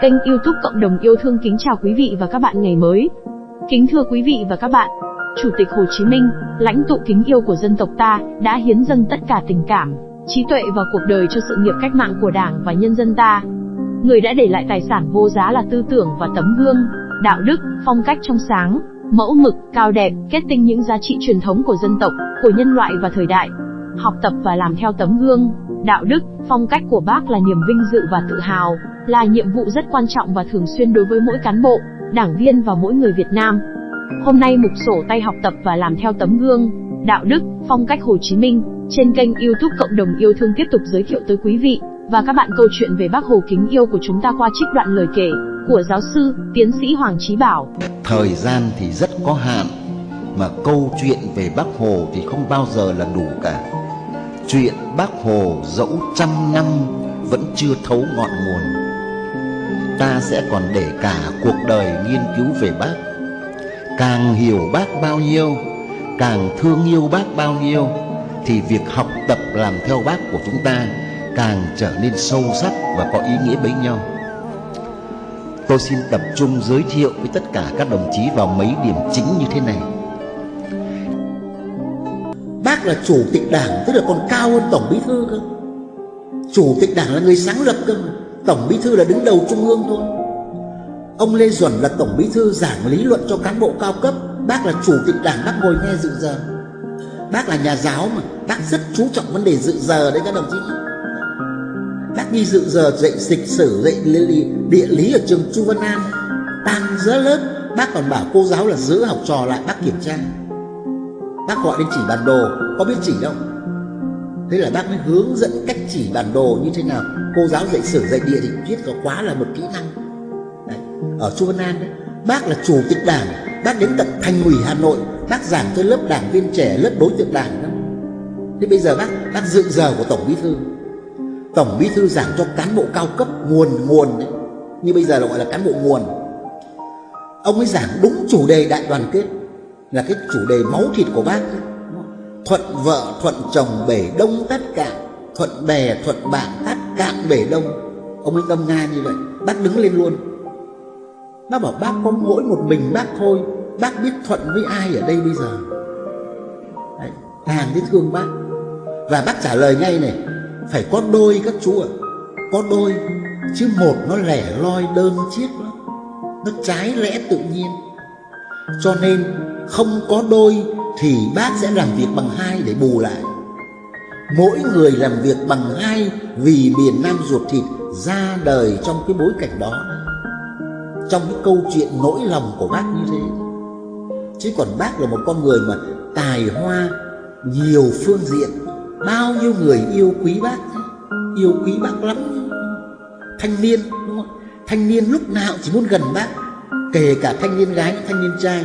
Kênh youtube Cộng đồng yêu thương kính chào quý vị và các bạn ngày mới. Kính thưa quý vị và các bạn, Chủ tịch Hồ Chí Minh, lãnh tụ kính yêu của dân tộc ta, đã hiến dâng tất cả tình cảm, trí tuệ và cuộc đời cho sự nghiệp cách mạng của Đảng và nhân dân ta. Người đã để lại tài sản vô giá là tư tưởng và tấm gương, đạo đức, phong cách trong sáng, mẫu mực, cao đẹp, kết tinh những giá trị truyền thống của dân tộc, của nhân loại và thời đại. Học tập và làm theo tấm gương, đạo đức, phong cách của bác là niềm vinh dự và tự hào, là nhiệm vụ rất quan trọng và thường xuyên đối với mỗi cán bộ, đảng viên và mỗi người Việt Nam. Hôm nay mục sổ tay học tập và làm theo tấm gương, đạo đức, phong cách Hồ Chí Minh, trên kênh youtube Cộng đồng yêu thương tiếp tục giới thiệu tới quý vị và các bạn câu chuyện về bác Hồ kính yêu của chúng ta qua trích đoạn lời kể của giáo sư, tiến sĩ Hoàng Chí Bảo. Thời gian thì rất có hạn, mà câu chuyện về bác Hồ thì không bao giờ là đủ cả. Chuyện bác Hồ dẫu trăm năm vẫn chưa thấu ngọn nguồn. Ta sẽ còn để cả cuộc đời nghiên cứu về bác. Càng hiểu bác bao nhiêu, càng thương yêu bác bao nhiêu, thì việc học tập làm theo bác của chúng ta càng trở nên sâu sắc và có ý nghĩa bấy nhau. Tôi xin tập trung giới thiệu với tất cả các đồng chí vào mấy điểm chính như thế này. Bác là chủ tịch đảng tức là còn cao hơn tổng bí thư cơ. Chủ tịch đảng là người sáng lập cơ mà. Tổng bí thư là đứng đầu trung ương thôi. Ông Lê Duẩn là tổng bí thư giảng lý luận cho cán bộ cao cấp. Bác là chủ tịch đảng, bác ngồi nghe dự giờ. Bác là nhà giáo mà, bác rất chú trọng vấn đề dự giờ đấy các đồng chí. Bác đi dự giờ dạy lịch sử, dạy địa lý ở trường Chu Văn An. Tan giữa lớp, bác còn bảo cô giáo là giữ học trò lại bác kiểm tra. Bác gọi đến chỉ bản đồ, có biết chỉ đâu. Thế là bác mới hướng dẫn cách chỉ bản đồ như thế nào. Cô giáo dạy sử, dạy địa thì viết có quá là một kỹ năng. Đấy. Ở Chu Văn An đấy, bác là chủ tịch đảng, bác đến tận thành ủy Hà Nội, bác giảng cho lớp đảng viên trẻ, lớp đối tượng đảng đó. Thế bây giờ bác bác dự giờ của tổng bí thư tổng bí thư giảng cho cán bộ cao cấp nguồn nguồn đấy như bây giờ là gọi là cán bộ nguồn ông ấy giảng đúng chủ đề đại đoàn kết là cái chủ đề máu thịt của bác ấy thuận vợ thuận chồng bể đông tất cả. Thuận bè thuận bạn tất cạn bể đông. Ông ấy ngâm nga như vậy bác đứng lên luôn. Nó bảo bác có mỗi một mình bác thôi. Bác biết thuận với ai ở đây bây giờ. Đấy, càng biết thương bác. Và bác trả lời ngay này phải có đôi các chú ạ. Có đôi chứ một nó lẻ loi đơn chiếc lắm. Nó trái lẽ tự nhiên. Cho nên không có đôi thì bác sẽ làm việc bằng hai để bù lại. Mỗi người làm việc bằng hai vì miền nam ruột thịt ra đời trong cái bối cảnh đó. Trong cái câu chuyện nỗi lòng của bác như thế. Chứ còn bác là một con người mà tài hoa, nhiều phương diện, bao nhiêu người yêu quý bác yêu quý bác lắm thanh niên, đúng không? Thanh niên lúc nào chỉ muốn gần bác, kể cả thanh niên gái, thanh niên trai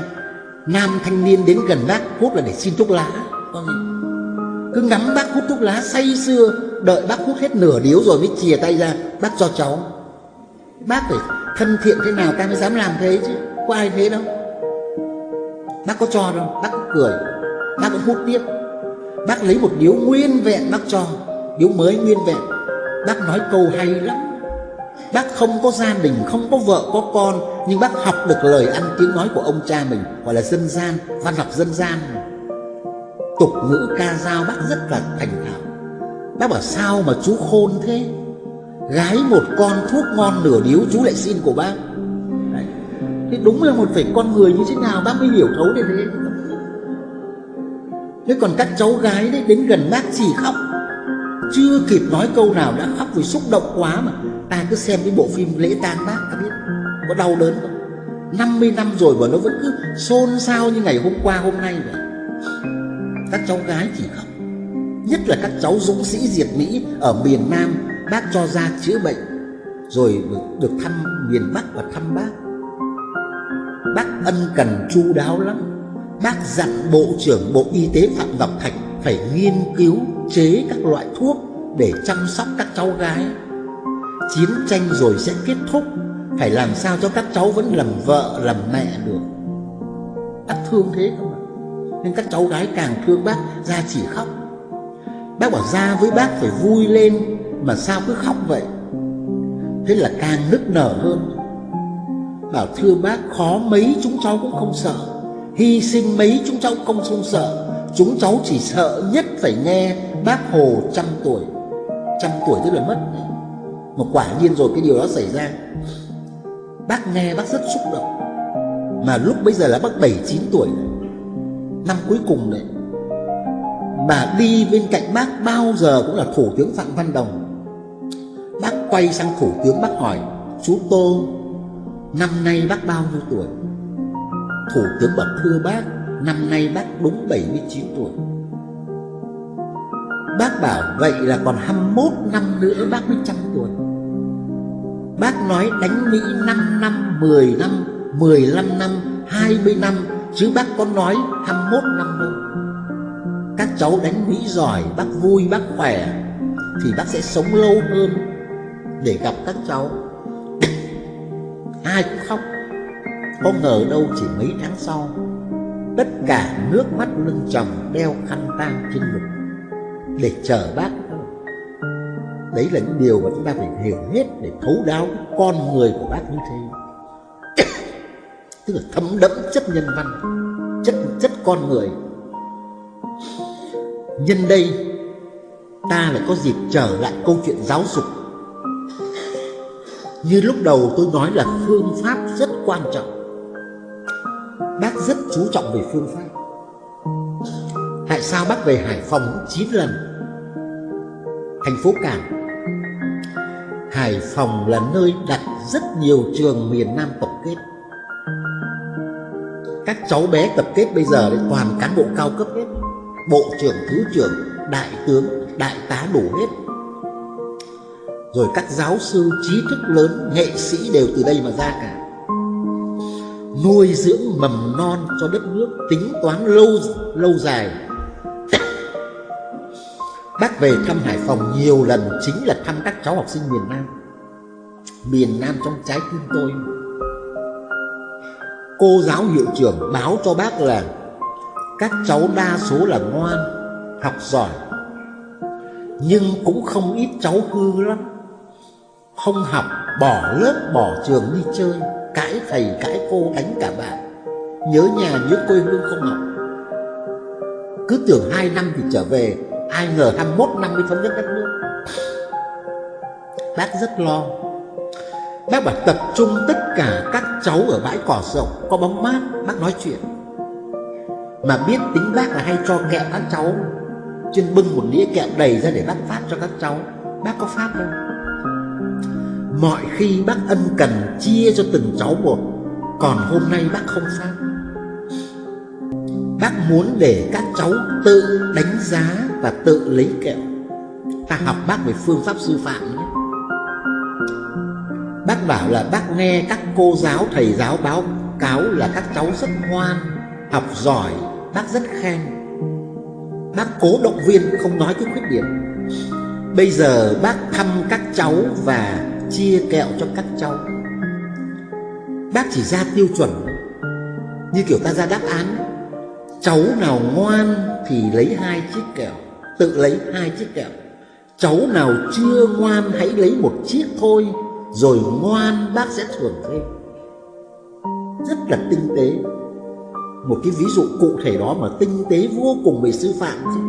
nam thanh niên đến gần bác hút là để xin thuốc lá. Cứ ngắm bác hút thuốc lá say sưa đợi bác hút hết nửa điếu rồi mới chìa tay ra bác cho cháu. Bác phải thân thiện thế nào ta mới dám làm thế chứ? Có ai thế đâu. Bác có cho đâu bác cười bác cũng hút tiếp. Bác lấy một điếu nguyên vẹn bác cho Điếu mới nguyên vẹn. Bác nói câu hay lắm Bác không có gia đình, không có vợ, có con Nhưng bác học được lời ăn tiếng nói của ông cha mình Gọi là dân gian, văn học dân gian. Tục ngữ ca dao bác rất là thành thạo. Bác bảo sao mà chú khôn thế? Gái một con thuốc ngon nửa điếu chú lại xin của bác. Đấy. Thế đúng là một phải con người như thế nào bác mới hiểu thấu đến thế? Thế còn các cháu gái đấy đến gần bác chỉ khóc. Chưa kịp nói câu nào đã khóc vì xúc động quá mà. Ta cứ xem cái bộ phim lễ tang bác, ta biết. Có đau đớn không 50 năm rồi mà nó vẫn cứ xôn xao như ngày hôm qua, hôm nay vậy. Các cháu gái chỉ khóc. Nhất là các cháu dũng sĩ diệt Mỹ ở miền Nam, Bác cho ra chữa bệnh, Rồi được thăm miền Bắc và thăm bác. Bác ân cần chu đáo lắm. Bác dặn Bộ trưởng Bộ Y tế Phạm Ngọc Thạch phải nghiên cứu chế các loại thuốc để chăm sóc các cháu gái. Chiến tranh rồi sẽ kết thúc, phải làm sao cho các cháu vẫn làm vợ, làm mẹ được. Bác thương thế không ạ? Nên các cháu gái càng thương bác, ra chỉ khóc. Bác bảo ra với bác phải vui lên, mà sao cứ khóc vậy? Thế là càng nức nở hơn Bảo thưa bác khó mấy chúng cháu cũng không sợ Hy sinh mấy chúng cháu không không sợ Chúng cháu chỉ sợ nhất phải nghe bác Hồ trăm tuổi Trăm tuổi tức là mất. Mà quả nhiên rồi, cái điều đó xảy ra. Bác nghe bác rất xúc động. Mà lúc bây giờ là bác 7-9 tuổi Năm cuối cùng đấy Mà đi bên cạnh bác bao giờ cũng là Thủ tướng Phạm Văn Đồng. Bác quay sang Thủ tướng bác hỏi, Chú Tô, Năm nay bác bao nhiêu tuổi? Thủ tướng bảo, thưa bác, Năm nay bác đúng 79 tuổi. Bác bảo vậy là còn 21 năm nữa bác mới trăm tuổi. Bác nói đánh Mỹ 5 năm, 10 năm, 15 năm, 20 năm Chứ bác có nói 21 năm đâu. Các cháu đánh Mỹ giỏi, bác vui, bác khỏe Thì bác sẽ sống lâu hơn Để gặp các cháu. Ai cũng khóc Có ngờ đâu chỉ mấy tháng sau Tất cả nước mắt lưng chồng đeo khăn tang trên ngực để chờ bác. Đấy là những điều mà chúng ta phải hiểu hết Để thấu đáo con người của bác như thế. Tức là thấm đẫm chất nhân văn, Chất chất con người. Nhân đây, Ta lại có dịp trở lại câu chuyện giáo dục. Như lúc đầu tôi nói là phương pháp rất quan trọng. Bác rất chú trọng về phương pháp sao bác về Hải Phòng 9 lần? Thành phố Cảng. Hải Phòng là nơi đặt rất nhiều trường miền Nam tập kết. Các cháu bé tập kết bây giờ đấy toàn cán bộ cao cấp hết. Bộ trưởng, thứ trưởng, đại tướng, đại tá đủ hết. Rồi các giáo sư trí thức lớn, nghệ sĩ đều từ đây mà ra cả. Nuôi dưỡng mầm non cho đất nước tính toán lâu lâu dài bác về thăm hải phòng nhiều lần chính là thăm các cháu học sinh miền nam. Miền nam trong trái tim tôi. Cô giáo hiệu trưởng báo cho bác là các cháu đa số là ngoan, học giỏi, nhưng cũng không ít cháu hư lắm. Không học, bỏ lớp, bỏ trường đi chơi, cãi thầy, cãi cô, đánh cả bạn. Nhớ nhà nhớ quê hương không học. Cứ tưởng hai năm thì trở về ai ngờ 21 năm mới thống nhất đất nước. Bác rất lo. Bác bảo tập trung tất cả các cháu ở bãi cỏ rộng, có bóng mát, bác nói chuyện. Mà biết tính bác là hay cho kẹo các cháu chuyên bưng một đĩa kẹo đầy ra để bác phát cho các cháu. Bác có phát đâu Mọi khi bác ân cần chia cho từng cháu một, Còn hôm nay bác không phát. Bác muốn để các cháu tự đánh giá và tự lấy kẹo. Ta học bác về phương pháp sư phạm nhé. Bác bảo là bác nghe các cô giáo, thầy giáo báo cáo là các cháu rất ngoan Học giỏi, bác rất khen. Bác cố động viên không nói cái khuyết điểm. Bây giờ bác thăm các cháu và chia kẹo cho các cháu. Bác chỉ ra tiêu chuẩn Như kiểu ta ra đáp án. Cháu nào ngoan thì lấy hai chiếc kẹo, Tự lấy hai chiếc kẹo. Cháu nào chưa ngoan hãy lấy một chiếc thôi, Rồi ngoan bác sẽ thưởng thêm. Rất là tinh tế. Một cái ví dụ cụ thể đó mà tinh tế vô cùng về sư phạm chứ.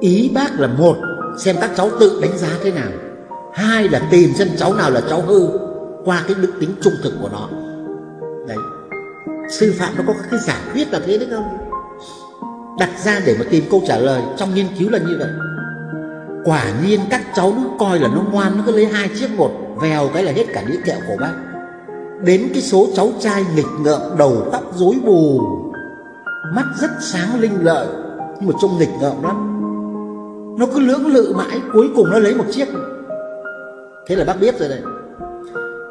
Ý bác là một, Xem các cháu tự đánh giá thế nào. Hai là tìm xem cháu nào là cháu hư qua cái đức tính trung thực của nó sư phạm nó có cái giả thuyết là thế đấy không? Đặt ra để mà tìm câu trả lời, trong nghiên cứu là như vậy. Quả nhiên các cháu nó coi là nó ngoan, nó cứ lấy hai chiếc một, vèo cái là hết cả đĩa kẹo của bác. Đến cái số cháu trai nghịch ngợm, đầu tóc rối bù, mắt rất sáng linh lợi, nhưng mà trông nghịch ngợm lắm. Nó cứ lưỡng lự mãi, cuối cùng nó lấy một chiếc. Thế là bác biết rồi đấy.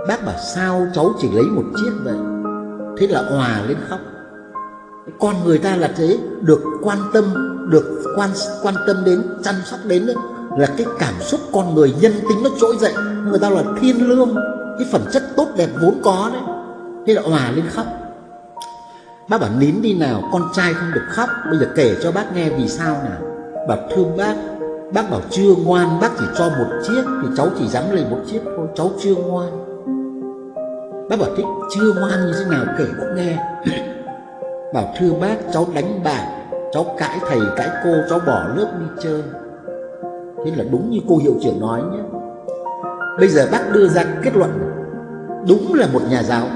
Bác bảo sao cháu chỉ lấy một chiếc vậy? Thế là hòa lên khóc. Con người ta là thế, Được quan tâm, Được quan quan tâm đến, Chăm sóc đến đấy Là cái cảm xúc con người nhân tính nó trỗi dậy. Người ta là thiên lương, Cái phẩm chất tốt đẹp vốn có đấy. Thế là hòa lên khóc. Bác bảo, nín đi nào, Con trai không được khóc. Bây giờ kể cho bác nghe vì sao nào. Bảo, thương bác. Bác bảo, chưa ngoan, Bác chỉ cho một chiếc Thì cháu chỉ dám lấy một chiếc thôi. Cháu chưa ngoan. Bác bảo thích chưa ngoan như thế nào kể bác nghe. Bảo thưa bác, cháu đánh bạn Cháu cãi thầy, cãi cô, Cháu bỏ lớp đi chơi. Thế là đúng như cô hiệu trưởng nói nhé. Bây giờ bác đưa ra kết luận, Đúng là một nhà giáo.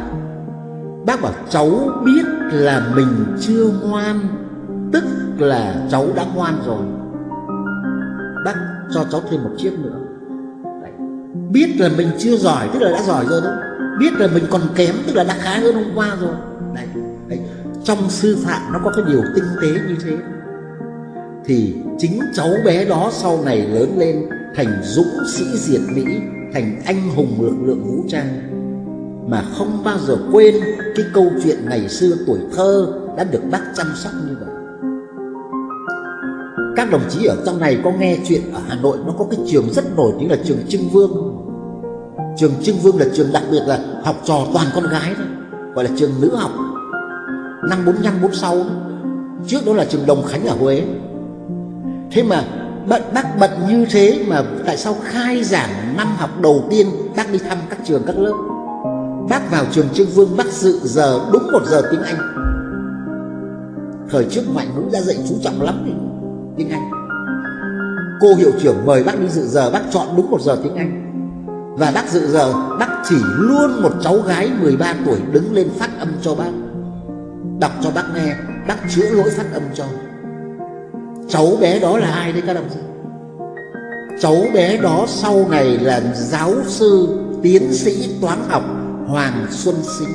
Bác bảo cháu biết là mình chưa ngoan, Tức là cháu đã ngoan rồi. Bác cho cháu thêm một chiếc nữa. Đấy. Biết là mình chưa giỏi, Tức là đã giỏi rồi đó. Biết là mình còn kém, Tức là đã khá hơn hôm qua rồi Đấy. Đấy. Trong sư phạm nó có cái điều tinh tế như thế Thì chính cháu bé đó sau này lớn lên Thành dũng sĩ diệt Mỹ, Thành anh hùng lực lượng vũ trang, Mà không bao giờ quên Cái câu chuyện ngày xưa tuổi thơ Đã được bác chăm sóc như vậy các đồng chí ở trong này có nghe chuyện ở Hà Nội nó có cái trường rất nổi tiếng là trường Trưng Vương Trường Trưng Vương là trường đặc biệt là học trò toàn con gái thôi, Gọi là trường nữ học. Năm 45 46 Trước đó là trường Đồng Khánh ở Huế. Thế mà bận, bác bận như thế mà tại sao khai giảng năm học đầu tiên bác đi thăm các trường, các lớp? Bác vào trường Trưng Vương, bác dự giờ, đúng một giờ tiếng Anh. Thời trước ngoại ngữ đã dạy chú trọng lắm tiếng Anh. Cô hiệu trưởng mời bác đi dự giờ, Bác chọn đúng một giờ tiếng Anh. Và bác dự giờ, Bác chỉ luôn một cháu gái 13 tuổi Đứng lên phát âm cho bác. Đọc cho bác nghe, Bác chữa lỗi phát âm cho. Cháu bé đó là ai đấy các đồng chí? Cháu bé đó sau này là giáo sư, Tiến sĩ toán học Hoàng Xuân Sinh.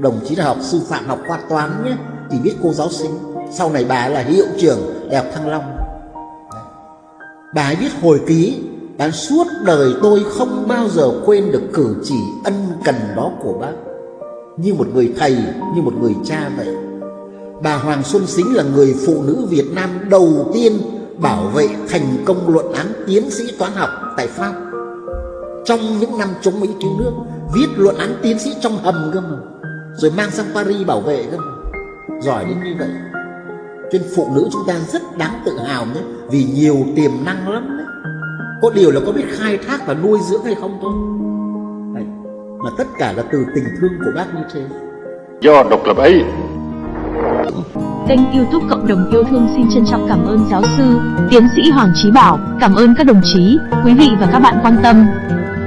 Đồng chí là học sư phạm học khoa toán nhé Chỉ biết cô giáo sinh. Sau này bà là hiệu trưởng đại học thăng long. Bà ấy viết hồi ký bà suốt đời tôi không bao giờ quên được cử chỉ ân cần đó của bác. Như một người thầy, như một người cha vậy. Bà hoàng xuân xính là người phụ nữ việt nam đầu tiên bảo vệ thành công luận án tiến sĩ toán học tại pháp. Trong những năm chống mỹ cứu nước, viết luận án tiến sĩ trong hầm cơ mà, rồi mang sang paris bảo vệ cơ mà. Giỏi đến như vậy. Cho nên phụ nữ chúng ta rất đáng tự hào nhé, Vì nhiều tiềm năng lắm đấy. Có điều là có biết khai thác và nuôi dưỡng hay không thôi đấy. Mà tất cả là từ tình thương của bác như thế Do độc lập ấy Kênh youtube Cộng đồng yêu thương xin trân trọng cảm ơn giáo sư, tiến sĩ Hoàng Trí Bảo, cảm ơn các đồng chí, quý vị và các bạn quan tâm.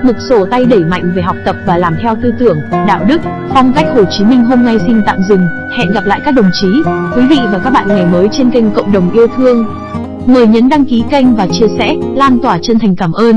Mục sổ tay đẩy mạnh về học tập và làm theo tư tưởng, đạo đức, phong cách Hồ Chí Minh hôm nay xin tạm dừng. Hẹn gặp lại các đồng chí, quý vị và các bạn ngày mới trên kênh Cộng đồng yêu thương. Mời nhấn đăng ký kênh và chia sẻ, lan tỏa chân thành cảm ơn.